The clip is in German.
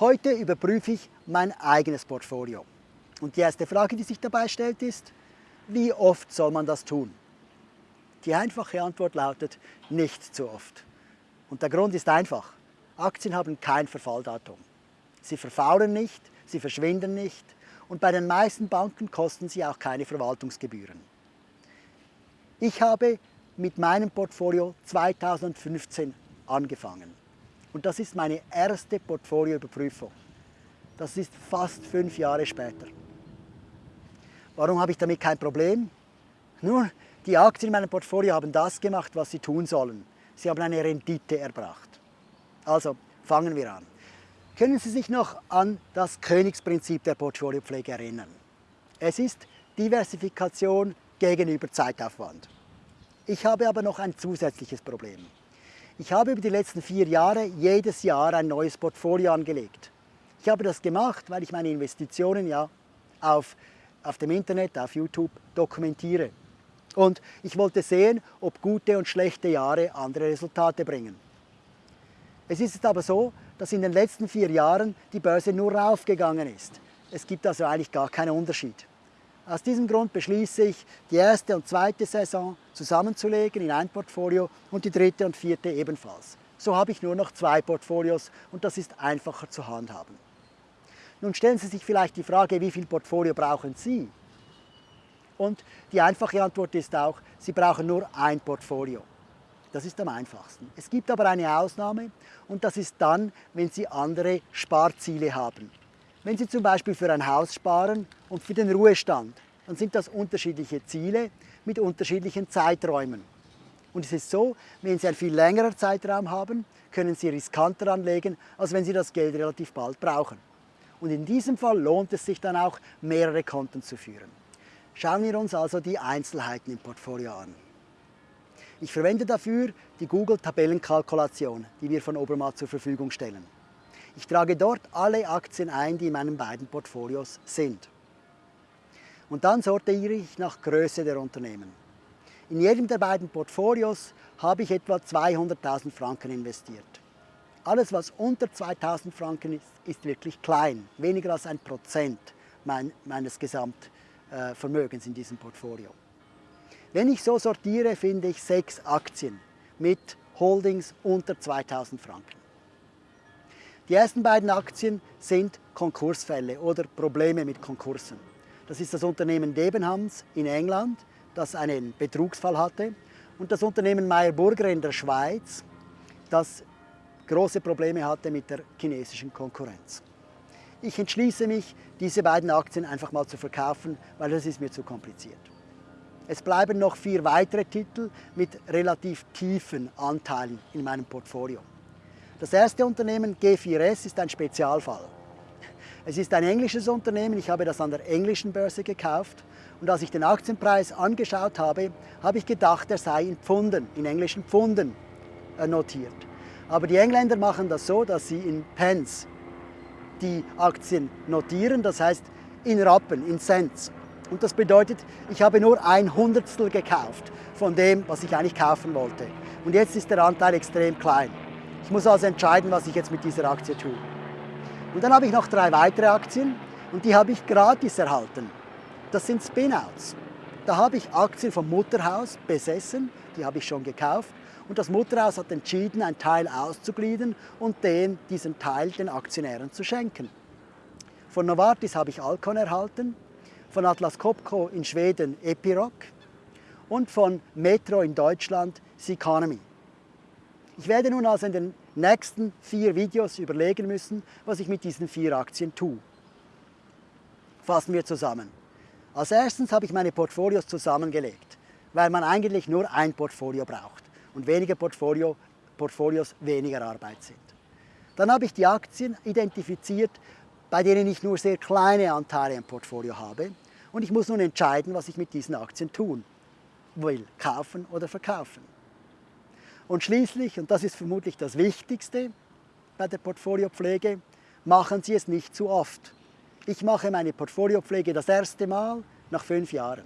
Heute überprüfe ich mein eigenes Portfolio. Und die erste Frage, die sich dabei stellt, ist, wie oft soll man das tun? Die einfache Antwort lautet, nicht zu oft. Und der Grund ist einfach. Aktien haben kein Verfalldatum. Sie verfaulen nicht, sie verschwinden nicht und bei den meisten Banken kosten sie auch keine Verwaltungsgebühren. Ich habe mit meinem Portfolio 2015 angefangen. Und das ist meine erste Portfolioüberprüfung. Das ist fast fünf Jahre später. Warum habe ich damit kein Problem? Nur, die Aktien in meinem Portfolio haben das gemacht, was sie tun sollen. Sie haben eine Rendite erbracht. Also, fangen wir an. Können Sie sich noch an das Königsprinzip der Portfoliopflege erinnern? Es ist Diversifikation gegenüber Zeitaufwand. Ich habe aber noch ein zusätzliches Problem. Ich habe über die letzten vier Jahre jedes Jahr ein neues Portfolio angelegt. Ich habe das gemacht, weil ich meine Investitionen ja auf, auf dem Internet, auf YouTube dokumentiere. Und ich wollte sehen, ob gute und schlechte Jahre andere Resultate bringen. Es ist aber so, dass in den letzten vier Jahren die Börse nur raufgegangen ist. Es gibt also eigentlich gar keinen Unterschied. Aus diesem Grund beschließe ich, die erste und zweite Saison zusammenzulegen in ein Portfolio und die dritte und vierte ebenfalls. So habe ich nur noch zwei Portfolios und das ist einfacher zu handhaben. Nun stellen Sie sich vielleicht die Frage, wie viel Portfolio brauchen Sie? Und die einfache Antwort ist auch, Sie brauchen nur ein Portfolio. Das ist am einfachsten. Es gibt aber eine Ausnahme und das ist dann, wenn Sie andere Sparziele haben. Wenn Sie zum Beispiel für ein Haus sparen und für den Ruhestand, dann sind das unterschiedliche Ziele mit unterschiedlichen Zeiträumen. Und es ist so, wenn Sie einen viel längeren Zeitraum haben, können Sie riskanter anlegen, als wenn Sie das Geld relativ bald brauchen. Und in diesem Fall lohnt es sich dann auch, mehrere Konten zu führen. Schauen wir uns also die Einzelheiten im Portfolio an. Ich verwende dafür die Google-Tabellenkalkulation, die wir von Obermatt zur Verfügung stellen. Ich trage dort alle Aktien ein, die in meinen beiden Portfolios sind. Und dann sortiere ich nach Größe der Unternehmen. In jedem der beiden Portfolios habe ich etwa 200.000 Franken investiert. Alles, was unter 2.000 Franken ist, ist wirklich klein, weniger als ein Prozent meines Gesamtvermögens in diesem Portfolio. Wenn ich so sortiere, finde ich sechs Aktien mit Holdings unter 2000 Franken. Die ersten beiden Aktien sind Konkursfälle oder Probleme mit Konkursen. Das ist das Unternehmen Debenhams in England, das einen Betrugsfall hatte, und das Unternehmen Meyer Burger in der Schweiz, das große Probleme hatte mit der chinesischen Konkurrenz. Ich entschließe mich, diese beiden Aktien einfach mal zu verkaufen, weil das ist mir zu kompliziert. Es bleiben noch vier weitere Titel mit relativ tiefen Anteilen in meinem Portfolio. Das erste Unternehmen G4S ist ein Spezialfall. Es ist ein englisches Unternehmen, ich habe das an der englischen Börse gekauft und als ich den Aktienpreis angeschaut habe, habe ich gedacht, er sei in Pfunden, in englischen Pfunden äh, notiert. Aber die Engländer machen das so, dass sie in Pence die Aktien notieren, das heißt in Rappen, in Cents. Und das bedeutet, ich habe nur ein Hundertstel gekauft von dem, was ich eigentlich kaufen wollte. Und jetzt ist der Anteil extrem klein. Ich muss also entscheiden, was ich jetzt mit dieser Aktie tue. Und dann habe ich noch drei weitere Aktien und die habe ich gratis erhalten. Das sind Spinouts. Da habe ich Aktien vom Mutterhaus besessen, die habe ich schon gekauft. Und das Mutterhaus hat entschieden, einen Teil auszugliedern und den, diesen Teil den Aktionären zu schenken. Von Novartis habe ich Alcon erhalten, von Atlas Copco in Schweden Epiroc und von Metro in Deutschland Seconomy. Ich werde nun also in den nächsten vier Videos überlegen müssen, was ich mit diesen vier Aktien tue. Fassen wir zusammen. Als erstes habe ich meine Portfolios zusammengelegt, weil man eigentlich nur ein Portfolio braucht und weniger Portfolio, Portfolios weniger Arbeit sind. Dann habe ich die Aktien identifiziert, bei denen ich nur sehr kleine Anteile im Portfolio habe und ich muss nun entscheiden, was ich mit diesen Aktien tun will, kaufen oder verkaufen. Und schließlich, und das ist vermutlich das Wichtigste bei der Portfoliopflege, machen Sie es nicht zu oft. Ich mache meine Portfoliopflege das erste Mal nach fünf Jahren.